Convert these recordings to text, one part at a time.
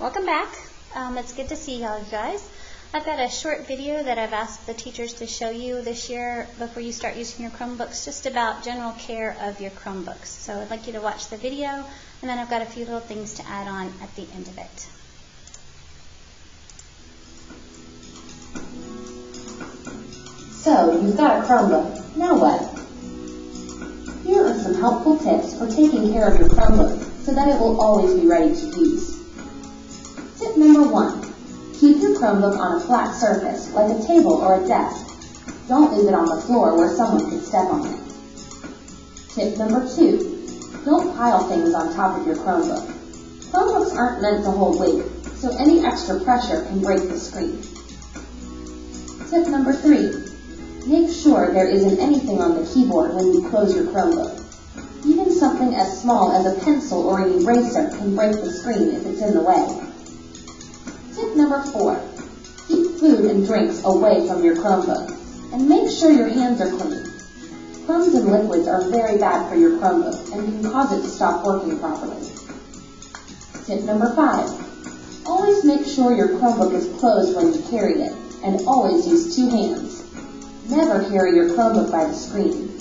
Welcome back. Um, it's good to see y'all guys. I've got a short video that I've asked the teachers to show you this year before you start using your Chromebooks, just about general care of your Chromebooks. So I'd like you to watch the video, and then I've got a few little things to add on at the end of it. So, you've got a Chromebook. Now what? Here are some helpful tips for taking care of your Chromebook so that it will always be ready to use. Number one, keep your Chromebook on a flat surface, like a table or a desk. Don't leave it on the floor where someone could step on it. Tip number two, don't pile things on top of your Chromebook. Chromebooks aren't meant to hold weight, so any extra pressure can break the screen. Tip number three, Make sure there isn't anything on the keyboard when you close your Chromebook. Even something as small as a pencil or an eraser can break the screen if it's in the way. Tip number four, keep food and drinks away from your Chromebook and make sure your hands are clean. Crumbs and liquids are very bad for your Chromebook and can cause it to stop working properly. Tip number five, always make sure your Chromebook is closed when you carry it and always use two hands. Never carry your Chromebook by the screen.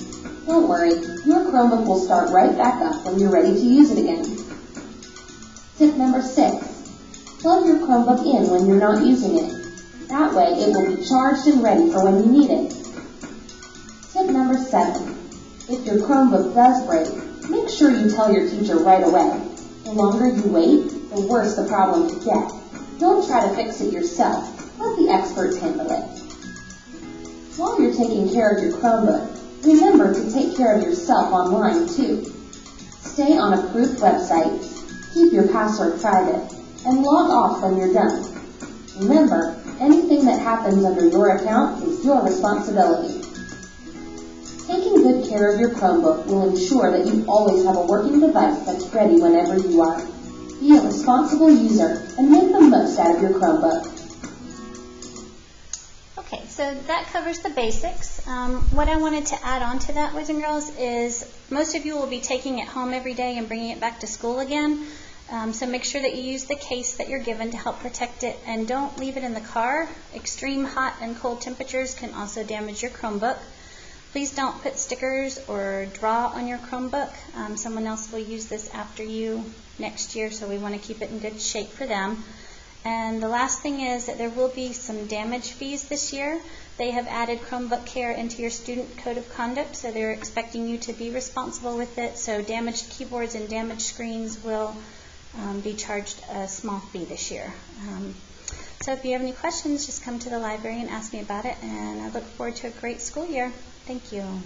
Don't worry, your Chromebook will start right back up when you're ready to use it again. Chromebook in when you're not using it. That way it will be charged and ready for when you need it. Tip number seven, if your Chromebook does break, make sure you tell your teacher right away. The longer you wait, the worse the problem could get. Don't try to fix it yourself. Let the experts handle it. While you're taking care of your Chromebook, remember to take care of yourself online too. Stay on approved websites, keep your password private, and log off when you're done. Remember, anything that happens under your account is your responsibility. Taking good care of your Chromebook will ensure that you always have a working device that's ready whenever you are. Be a responsible user and make the most out of your Chromebook. Okay, so that covers the basics. Um, what I wanted to add on to that, boys and girls, is most of you will be taking it home every day and bringing it back to school again. Um, so make sure that you use the case that you're given to help protect it and don't leave it in the car. Extreme hot and cold temperatures can also damage your Chromebook. Please don't put stickers or draw on your Chromebook. Um, someone else will use this after you next year, so we want to keep it in good shape for them. And the last thing is that there will be some damage fees this year. They have added Chromebook Care into your student code of conduct, so they're expecting you to be responsible with it. So damaged keyboards and damaged screens will be charged a small fee this year. Um, so if you have any questions, just come to the library and ask me about it, and I look forward to a great school year. Thank you.